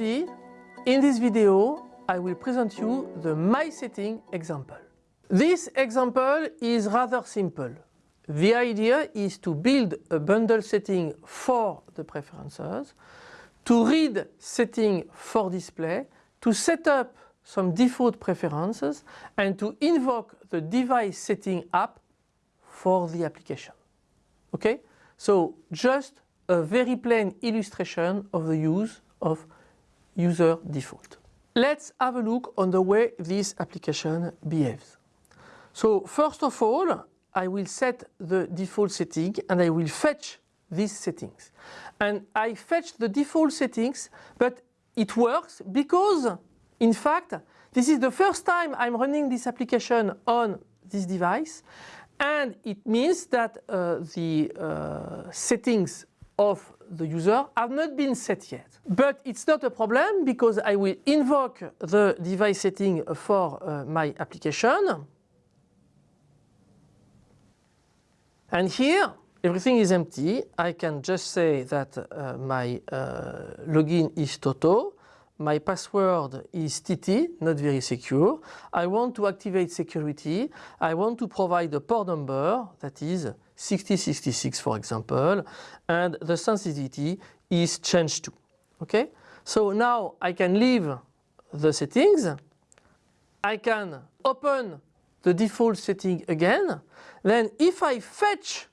in this video I will present you the My Setting example. This example is rather simple. The idea is to build a bundle setting for the preferences, to read setting for display, to set up some default preferences and to invoke the device setting app for the application. Okay? So just a very plain illustration of the use of user default. Let's have a look on the way this application behaves. So first of all, I will set the default setting and I will fetch these settings. And I fetch the default settings, but it works because, in fact, this is the first time I'm running this application on this device and it means that uh, the uh, settings of the user have not been set yet. But it's not a problem because I will invoke the device setting for uh, my application. And here everything is empty. I can just say that uh, my uh, login is Toto my password is TT, not very secure. I want to activate security. I want to provide a port number that is 6066 for example and the sensitivity is changed to. Okay? So now I can leave the settings. I can open the default setting again. Then if I fetch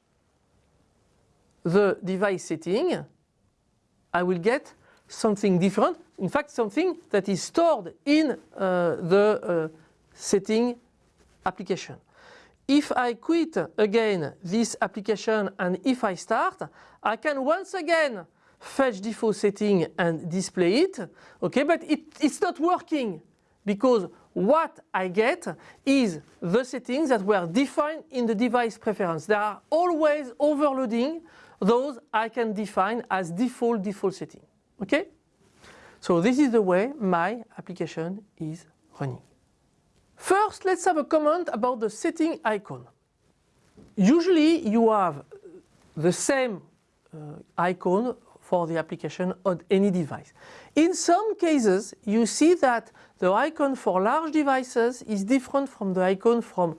the device setting I will get something different, in fact something that is stored in uh, the uh, setting application. If I quit again this application and if I start, I can once again fetch default setting and display it, okay, but it, it's not working because what I get is the settings that were defined in the device preference. They are always overloading those I can define as default default setting. Okay? So this is the way my application is running. First, let's have a comment about the setting icon. Usually you have the same uh, icon for the application on any device. In some cases, you see that the icon for large devices is different from the icon from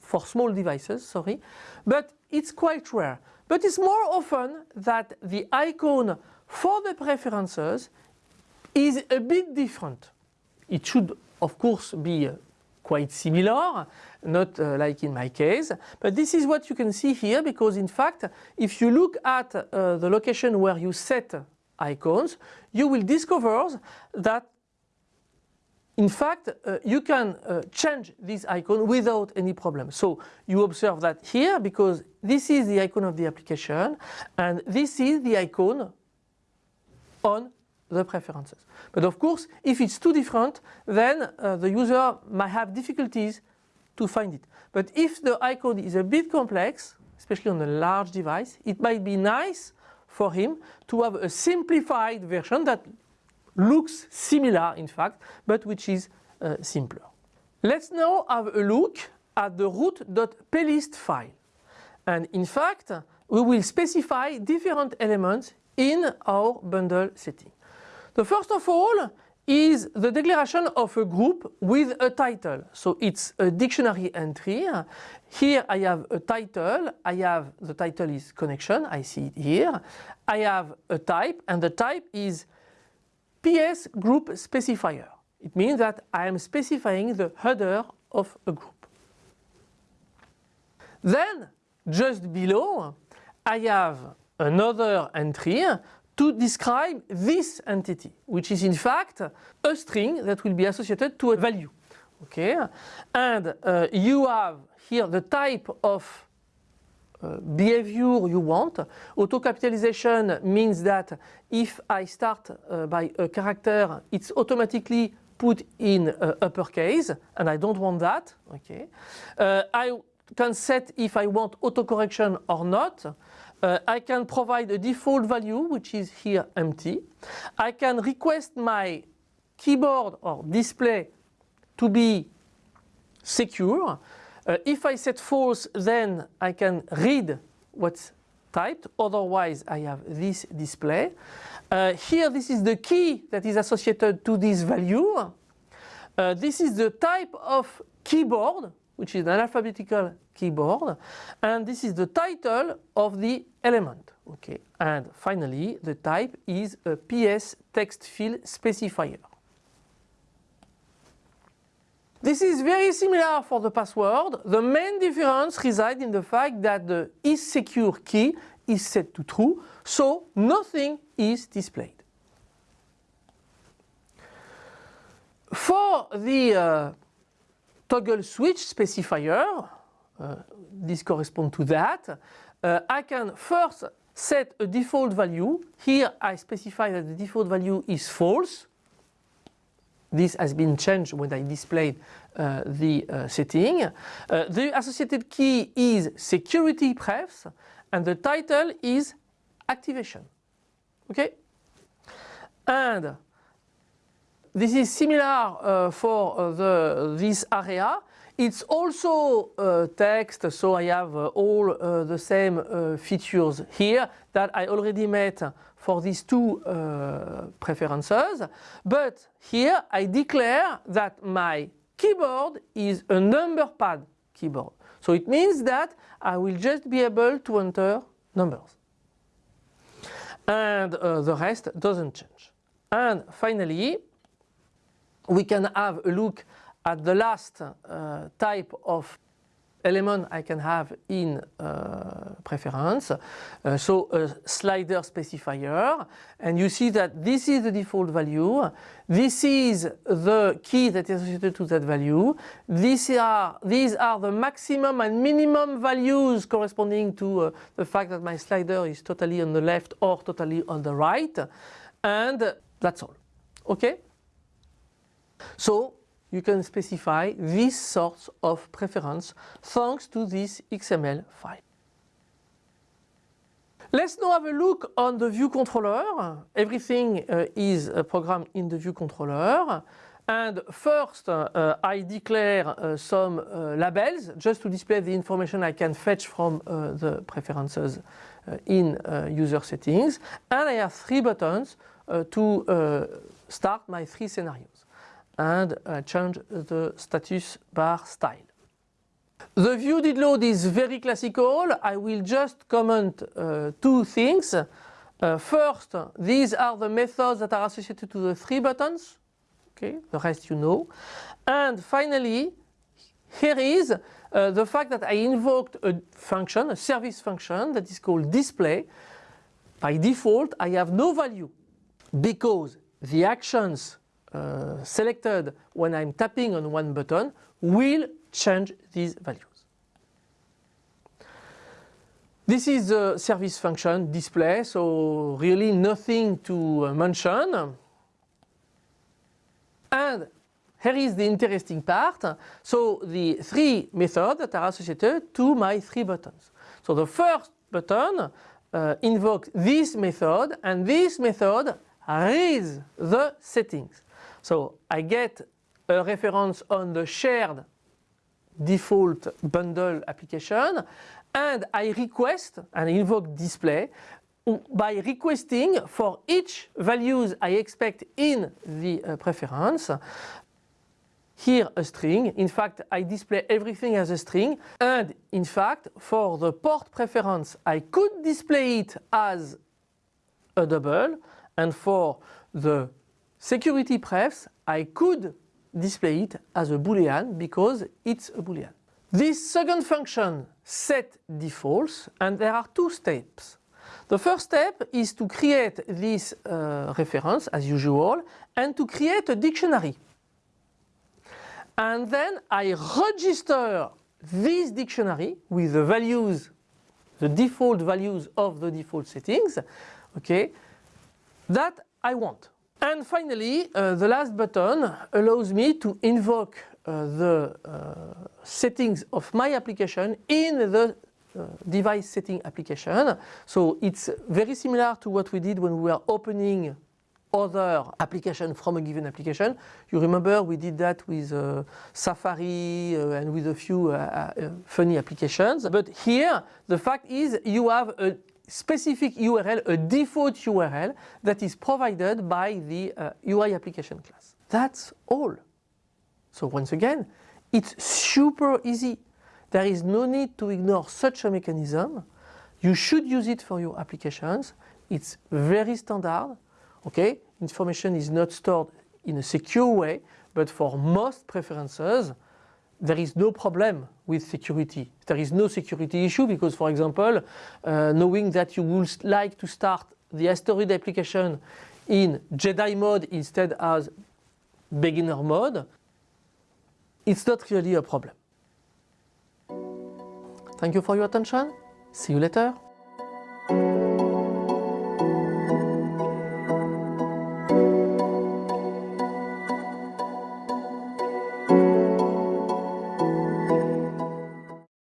for small devices, sorry, but it's quite rare. But it's more often that the icon for the preferences is a bit different. It should of course be uh, quite similar, not uh, like in my case, but this is what you can see here because in fact if you look at uh, the location where you set icons, you will discover that in fact uh, you can uh, change this icon without any problem. So you observe that here because this is the icon of the application and this is the icon on the preferences. But of course, if it's too different, then uh, the user might have difficulties to find it. But if the icon is a bit complex, especially on a large device, it might be nice for him to have a simplified version that looks similar in fact, but which is uh, simpler. Let's now have a look at the root.plist file. And in fact, we will specify different elements in our bundle setting. The first of all is the declaration of a group with a title. So it's a dictionary entry. Here I have a title, I have the title is connection, I see it here. I have a type and the type is PS group specifier. It means that I am specifying the header of a group. Then just below I have another entry to describe this entity, which is in fact a string that will be associated to a value. Okay, and uh, you have here the type of uh, behavior you want. Auto capitalization means that if I start uh, by a character, it's automatically put in uh, uppercase, and I don't want that. Okay, uh, I can set if I want autocorrection or not. Uh, I can provide a default value which is here empty. I can request my keyboard or display to be secure. Uh, if I set false then I can read what's typed, otherwise I have this display. Uh, here this is the key that is associated to this value. Uh, this is the type of keyboard, which is an alphabetical keyboard, and this is the title of the element. Okay, and finally the type is a PS text field specifier. This is very similar for the password. The main difference resides in the fact that the is secure key is set to true, so nothing is displayed. For the uh, toggle switch specifier, uh, this corresponds to that, uh, I can first set a default value. Here I specify that the default value is false. This has been changed when I displayed uh, the uh, setting. Uh, the associated key is security prefs and the title is activation. Okay? And this is similar uh, for uh, the, this area. It's also uh, text, so I have all the same features here that I already met for these two uh, preferences. But here I declare that my keyboard is a number pad keyboard. So it means that I will just be able to enter numbers. And uh, the rest doesn't change. And finally, we can have a look at the last uh, type of element I can have in uh, preference. Uh, so a slider specifier and you see that this is the default value. This is the key that is associated to that value. These are, these are the maximum and minimum values corresponding to uh, the fact that my slider is totally on the left or totally on the right and that's all. Okay? So you can specify these sorts of preference thanks to this XML file. Let's now have a look on the view controller. Everything uh, is programmed in the view controller. And first uh, I declare uh, some uh, labels just to display the information I can fetch from uh, the preferences in user settings. And I have three buttons to start my three scenarios and uh, change the status bar style. The view did load is very classical. I will just comment uh, two things. Uh, first, these are the methods that are associated to the three buttons. Okay, the rest you know. And finally, here is uh, the fact that I invoked a function, a service function that is called display. By default, I have no value because the actions uh, selected when I'm tapping on one button will change these values. This is the service function display, so really nothing to uh, mention. And here is the interesting part. So the three methods that are associated to my three buttons. So the first button uh, invokes this method and this method reads the settings. So I get a reference on the shared default bundle application and I request and invoke display by requesting for each values I expect in the uh, preference here a string. In fact, I display everything as a string and in fact for the port preference I could display it as a double and for the security prefs, I could display it as a boolean because it's a boolean. This second function set defaults and there are two steps. The first step is to create this uh, reference as usual and to create a dictionary. And then I register this dictionary with the values, the default values of the default settings, okay, that I want. And finally, uh, the last button allows me to invoke uh, the uh, settings of my application in the uh, device setting application. So it's very similar to what we did when we were opening other application from a given application. You remember we did that with uh, Safari uh, and with a few uh, uh funny applications. But here the fact is you have a specific URL, a default URL that is provided by the uh, UI application class. That's all. So once again, it's super easy. There is no need to ignore such a mechanism. You should use it for your applications. It's very standard. Okay, information is not stored in a secure way, but for most preferences, there is no problem with security. There is no security issue because, for example, uh, knowing that you would like to start the Asteroid application in Jedi mode instead as beginner mode, it's not really a problem. Thank you for your attention. See you later.